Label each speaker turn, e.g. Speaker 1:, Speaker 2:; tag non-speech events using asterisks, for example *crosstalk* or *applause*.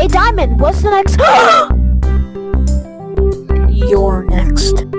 Speaker 1: Hey, Diamond, what's the next? *gasps*
Speaker 2: You're next.